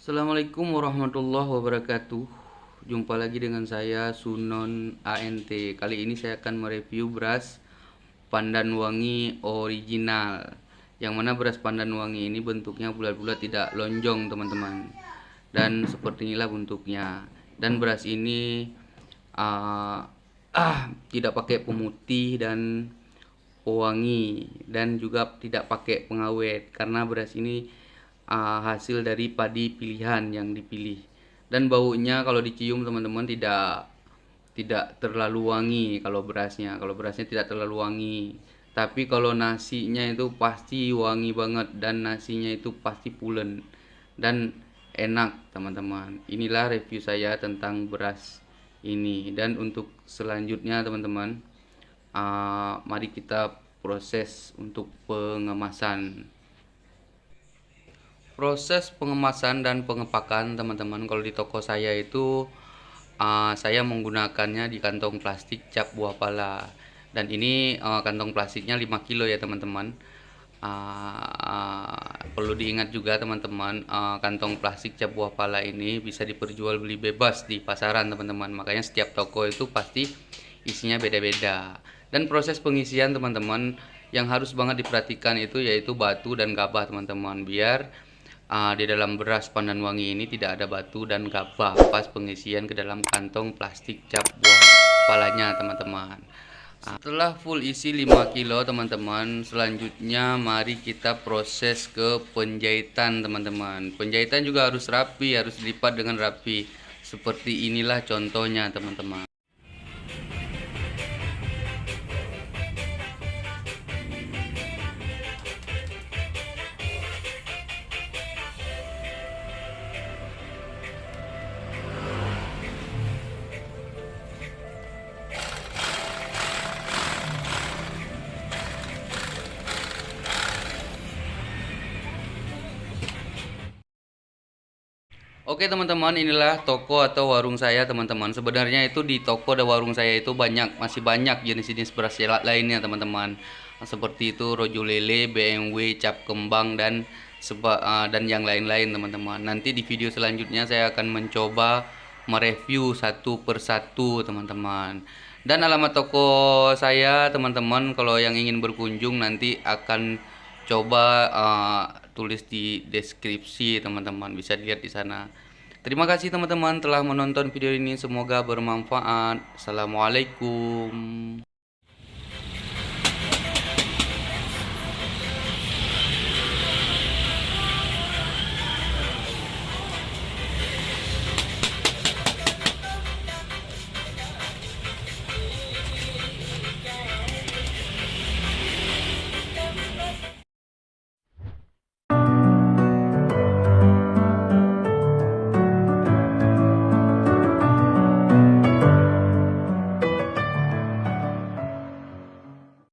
Assalamualaikum warahmatullahi wabarakatuh. Jumpa lagi dengan saya Sunon ANT Kali ini saya akan mereview beras pandan wangi original. Yang mana beras pandan wangi ini bentuknya bulat-bulat tidak lonjong teman-teman. Dan seperti inilah bentuknya. Dan beras ini uh, ah, tidak pakai pemutih dan pewangi. Dan juga tidak pakai pengawet. Karena beras ini uh, hasil dari padi pilihan yang dipilih. Dan baunya kalau dicium teman-teman tidak tidak terlalu wangi kalau berasnya. Kalau berasnya tidak terlalu wangi. Tapi kalau nasinya itu pasti wangi banget dan nasinya itu pasti pulen dan enak teman-teman. Inilah review saya tentang beras ini. Dan untuk selanjutnya teman-teman uh, mari kita proses untuk pengemasan proses pengemasan dan pengepakan teman-teman. Kalau di toko saya itu uh, saya menggunakannya di kantong plastik cap buah pala. Dan ini uh, kantong plastiknya 5 kilo ya teman-teman. Uh, uh, perlu diingat juga teman-teman uh, kantong plastik cap buah pala ini bisa diperjualbeli bebas di pasaran teman-teman. Makanya setiap toko itu pasti isinya beda-beda. Dan proses pengisian teman-teman yang harus banget diperhatikan itu yaitu batu dan gabah teman-teman. Biar uh, di dalam beras pandan wangi ini tidak ada batu dan gabah pas pengisian ke dalam kantong plastik cap buah palanya teman-teman. Uh, setelah full isi 5 kilo teman-teman selanjutnya mari kita proses ke penjahitan teman-teman. Penjahitan juga harus rapi harus dilipat dengan rapi. Seperti inilah contohnya teman-teman Oke teman-teman inilah toko atau warung saya teman-teman. Sebenarnya itu di toko dan warung saya itu banyak Masih banyak jenis-jenis beras lainnya teman-teman. Seperti itu rojo lele, BMW, cap kembang dan seba, uh, dan yang lain-lain teman-teman. Nanti di video selanjutnya saya akan mencoba mereview satu persatu teman-teman. Dan alamat toko saya teman-teman Kalau yang ingin berkunjung nanti akan coba uh, tulis di deskripsi teman-teman. Bisa dilihat di sana. Terima kasih teman-teman telah menonton video ini. Semoga bermanfaat. Assalamualaikum